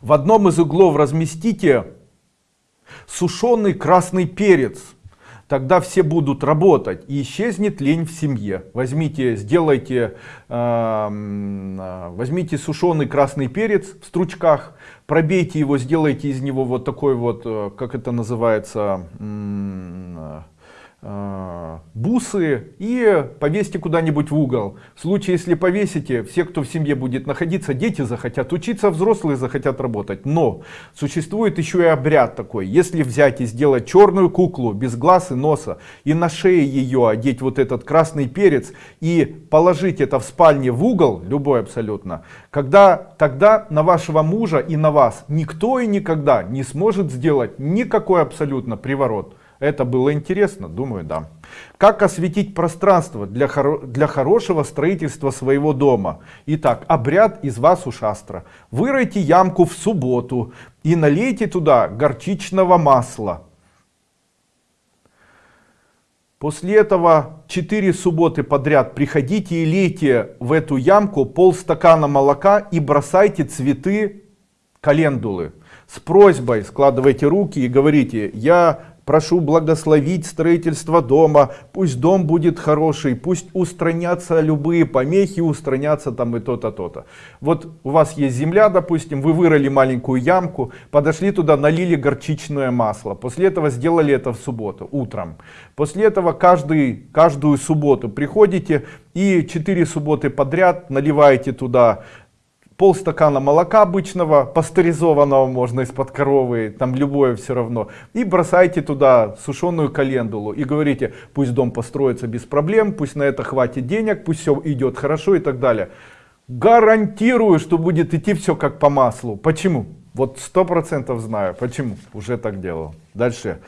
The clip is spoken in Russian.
В одном из углов разместите сушеный красный перец. Тогда все будут работать и исчезнет лень в семье. Возьмите, сделайте, э, возьмите сушеный красный перец в стручках, пробейте его, сделайте из него вот такой вот, э, как это называется, бусы и повесьте куда-нибудь в угол. В случае, если повесите, все, кто в семье будет находиться, дети захотят учиться, взрослые захотят работать. Но существует еще и обряд такой. Если взять и сделать черную куклу без глаз и носа, и на шее ее одеть вот этот красный перец, и положить это в спальне в угол, любой абсолютно, когда тогда на вашего мужа и на вас никто и никогда не сможет сделать никакой абсолютно приворот. Это было интересно? Думаю, да. Как осветить пространство для, хоро для хорошего строительства своего дома? Итак, обряд из вас у шастра. Выройте ямку в субботу и налейте туда горчичного масла. После этого 4 субботы подряд приходите и лейте в эту ямку полстакана молока и бросайте цветы календулы. С просьбой складывайте руки и говорите, я прошу благословить строительство дома, пусть дом будет хороший, пусть устранятся любые помехи, устранятся там и то-то, то-то. Вот у вас есть земля, допустим, вы вырыли маленькую ямку, подошли туда, налили горчичное масло, после этого сделали это в субботу, утром. После этого каждый, каждую субботу приходите и 4 субботы подряд наливаете туда полстакана молока обычного, пастеризованного можно из-под коровы, там любое все равно. И бросайте туда сушеную календулу и говорите, пусть дом построится без проблем, пусть на это хватит денег, пусть все идет хорошо и так далее. Гарантирую, что будет идти все как по маслу. Почему? Вот сто процентов знаю, почему. Уже так делал. Дальше.